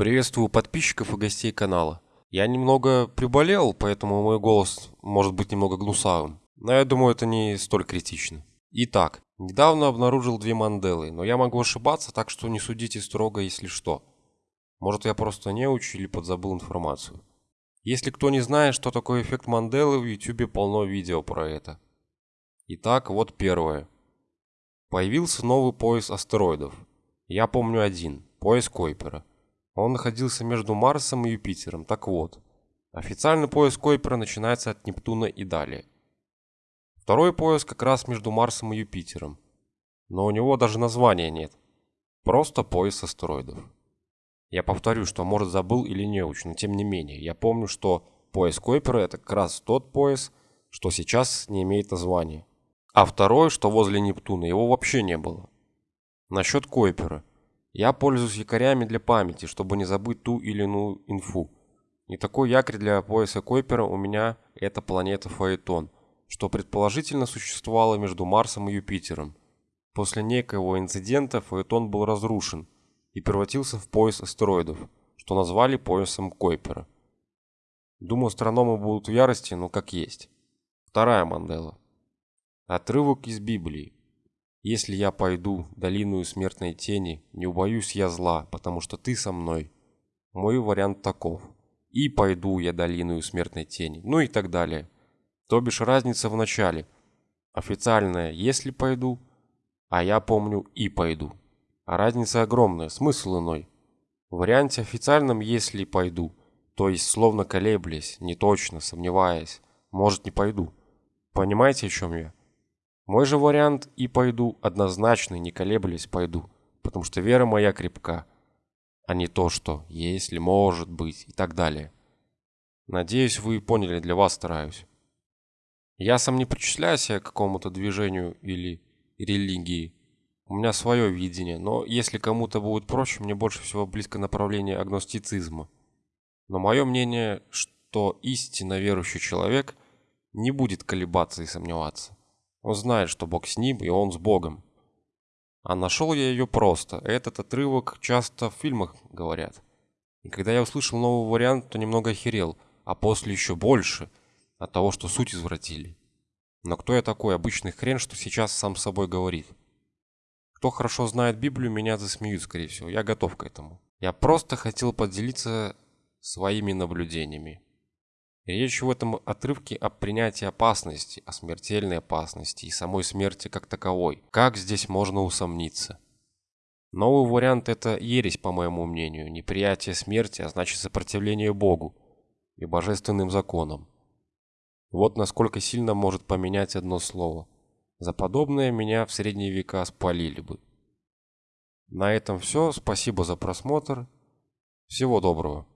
Приветствую подписчиков и гостей канала. Я немного приболел, поэтому мой голос может быть немного гнусавым. Но я думаю, это не столь критично. Итак, недавно обнаружил две манделы, но я могу ошибаться, так что не судите строго, если что. Может, я просто не учу или подзабыл информацию. Если кто не знает, что такое эффект Манделы, в YouTube полно видео про это. Итак, вот первое. Появился новый пояс астероидов. Я помню один, пояс Койпера. Он находился между Марсом и Юпитером. Так вот, официальный пояс Койпера начинается от Нептуна и далее. Второй пояс как раз между Марсом и Юпитером. Но у него даже названия нет. Просто пояс астероидов. Я повторю, что может забыл или не очень, но тем не менее. Я помню, что пояс Койпера это как раз тот пояс, что сейчас не имеет названия. А второй, что возле Нептуна, его вообще не было. Насчет Койпера. Я пользуюсь якорями для памяти, чтобы не забыть ту или иную инфу. И такой якорь для пояса Койпера у меня это планета Фаэтон, что предположительно существовало между Марсом и Юпитером. После некоего инцидента Фаэтон был разрушен и превратился в пояс астероидов, что назвали поясом Койпера. Думаю, астрономы будут в ярости, но как есть. Вторая Мандела. Отрывок из Библии. Если я пойду долину смертной тени, не убоюсь я зла, потому что ты со мной. Мой вариант таков. И пойду я долину смертной тени, ну и так далее. То бишь разница в начале. Официальная «если пойду», а я помню «и пойду». А разница огромная, смысл иной. В варианте официальном «если пойду», то есть словно колеблясь, не точно, сомневаясь, может не пойду. Понимаете, о чем я? Мой же вариант и пойду, однозначно, не колеблясь, пойду, потому что вера моя крепка, а не то, что если, может быть и так далее. Надеюсь, вы поняли, для вас стараюсь. Я сам не причисляю себя к какому-то движению или религии. У меня свое видение, но если кому-то будет проще, мне больше всего близко направление агностицизма. Но мое мнение, что истинно верующий человек не будет колебаться и сомневаться. Он знает, что Бог с ним, и он с Богом. А нашел я ее просто. Этот отрывок часто в фильмах говорят. И когда я услышал новый вариант, то немного охерел, а после еще больше от того, что суть извратили. Но кто я такой, обычный хрен, что сейчас сам с собой говорит? Кто хорошо знает Библию, меня засмеют, скорее всего. Я готов к этому. Я просто хотел поделиться своими наблюдениями. Речь в этом отрывке о принятии опасности, о смертельной опасности и самой смерти как таковой. Как здесь можно усомниться? Новый вариант – это ересь, по моему мнению. Неприятие смерти, а значит сопротивление Богу и божественным законам. Вот насколько сильно может поменять одно слово. За подобное меня в средние века спалили бы. На этом все. Спасибо за просмотр. Всего доброго.